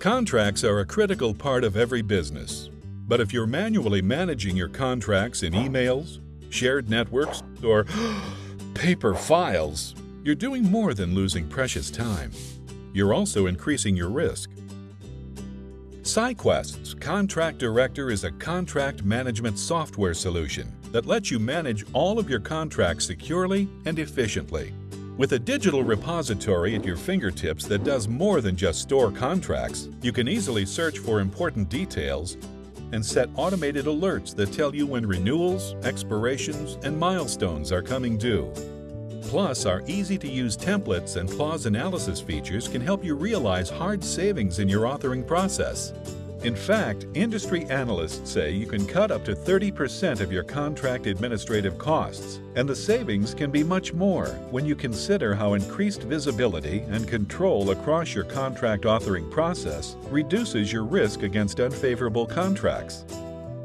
Contracts are a critical part of every business. But if you're manually managing your contracts in emails, shared networks, or paper files, you're doing more than losing precious time. You're also increasing your risk. SciQuest's Contract Director is a contract management software solution that lets you manage all of your contracts securely and efficiently. With a digital repository at your fingertips that does more than just store contracts, you can easily search for important details and set automated alerts that tell you when renewals, expirations, and milestones are coming due. Plus, our easy-to-use templates and clause analysis features can help you realize hard savings in your authoring process. In fact, industry analysts say you can cut up to 30% of your contract administrative costs, and the savings can be much more when you consider how increased visibility and control across your contract authoring process reduces your risk against unfavorable contracts.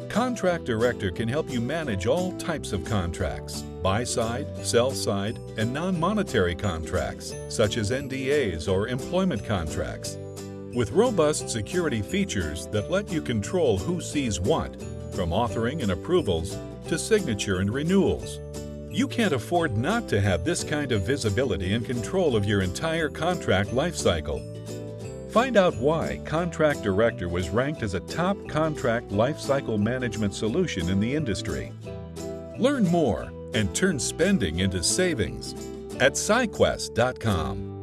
Contract Director can help you manage all types of contracts, buy-side, sell-side, and non-monetary contracts, such as NDAs or employment contracts. With robust security features that let you control who sees what, from authoring and approvals to signature and renewals. You can't afford not to have this kind of visibility and control of your entire contract lifecycle. Find out why Contract Director was ranked as a top contract lifecycle management solution in the industry. Learn more and turn spending into savings at SciQuest.com.